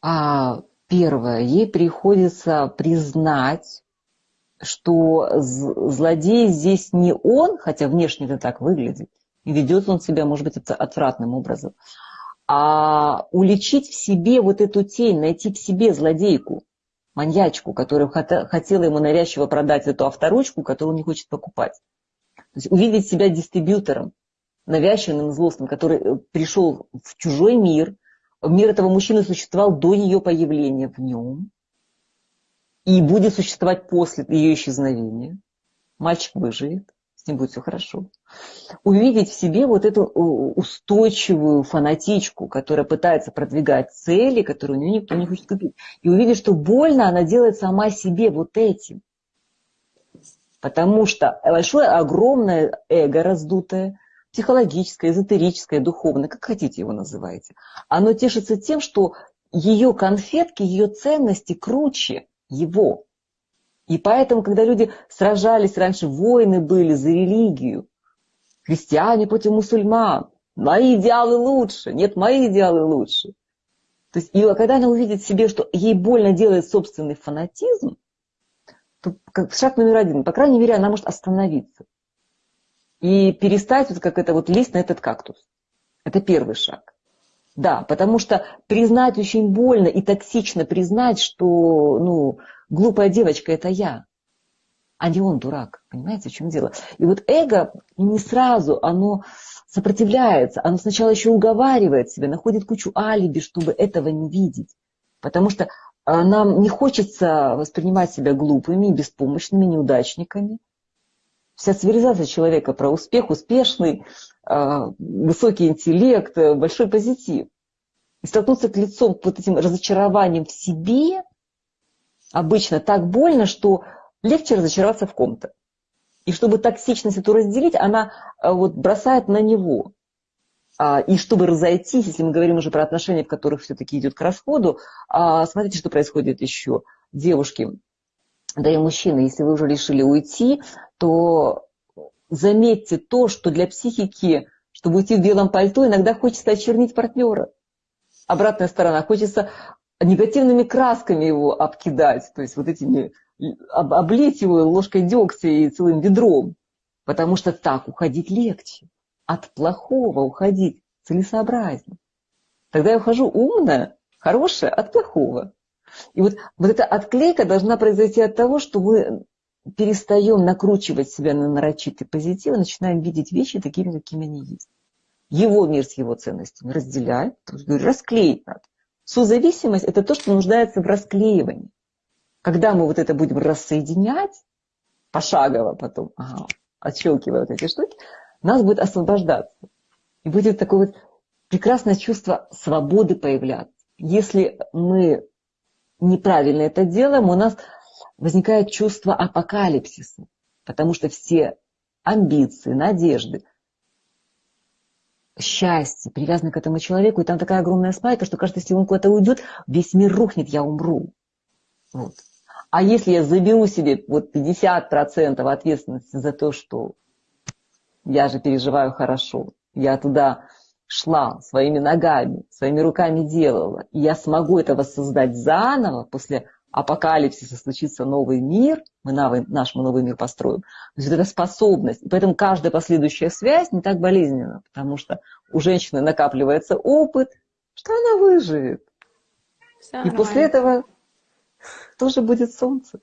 А первое, ей приходится признать, что злодей здесь не он, хотя внешне это так выглядит, и ведет он себя, может быть, отвратным образом, а уличить в себе вот эту тень, найти в себе злодейку, маньячку, которая хотела ему навязчиво продать эту авторучку, которую он не хочет покупать. То есть увидеть себя дистрибьютором, навязчивым, злостным, который э, пришел в чужой мир, мир этого мужчины существовал до ее появления в нем и будет существовать после ее исчезновения. Мальчик выживет, с ним будет все хорошо. Увидеть в себе вот эту э, устойчивую фанатичку, которая пытается продвигать цели, которые у нее никто не хочет купить. И увидеть, что больно она делает сама себе вот этим. Потому что большое, огромное эго раздутое, психологическое, эзотерическое, духовное, как хотите его называйте, оно тешится тем, что ее конфетки, ее ценности круче его. И поэтому, когда люди сражались, раньше войны были за религию, христиане против мусульман, мои идеалы лучше, нет, мои идеалы лучше. То есть, и когда она увидит в себе, что ей больно делает собственный фанатизм, то как шаг номер один, по крайней мере, она может остановиться и перестать вот как это вот лезть на этот кактус. Это первый шаг. Да, потому что признать очень больно и токсично признать, что ну, глупая девочка это я, а не он дурак. Понимаете, в чем дело? И вот эго не сразу, оно сопротивляется, оно сначала еще уговаривает себя, находит кучу алиби, чтобы этого не видеть. Потому что а, нам не хочется воспринимать себя глупыми, беспомощными, неудачниками. Вся цивилизация человека про успех, успешный, а, высокий интеллект, большой позитив. И столкнуться к лицом вот этим разочарованием в себе обычно так больно, что легче разочароваться в ком-то. И чтобы токсичность эту разделить, она а, вот бросает на него. А, и чтобы разойтись, если мы говорим уже про отношения, в которых все-таки идет к расходу, а, смотрите, что происходит еще. Девушки, да и мужчины, если вы уже решили уйти, то заметьте то, что для психики, чтобы уйти в белом пальто, иногда хочется очернить партнера. Обратная сторона, хочется негативными красками его обкидать, то есть вот этими, облить его ложкой дегтя и целым ведром, потому что так уходить легче от плохого уходить целесообразнее. Тогда я ухожу умная, хорошая от плохого. И вот, вот эта отклейка должна произойти от того, что мы перестаем накручивать себя на нарочитый позитив и начинаем видеть вещи такими, какими они есть. Его мир с его ценностями разделяем, расклеить надо. Созависимость – это то, что нуждается в расклеивании. Когда мы вот это будем рассоединять, пошагово потом, ага, отщелкивая вот эти штуки, нас будет освобождаться. И будет такое вот прекрасное чувство свободы появляться. Если мы неправильно это делаем, у нас возникает чувство апокалипсиса, потому что все амбиции, надежды, счастье привязаны к этому человеку, и там такая огромная спайка, что кажется, если он куда-то уйдет, весь мир рухнет, я умру. Вот. А если я заберу себе вот 50% ответственности за то, что я же переживаю хорошо. Я туда шла своими ногами, своими руками делала. И я смогу это воссоздать заново после апокалипсиса случится новый мир, мы новый, наш мы новый мир построим. То есть это способность. И поэтому каждая последующая связь не так болезненна, потому что у женщины накапливается опыт, что она выживет. Все и нормально. после этого тоже будет солнце.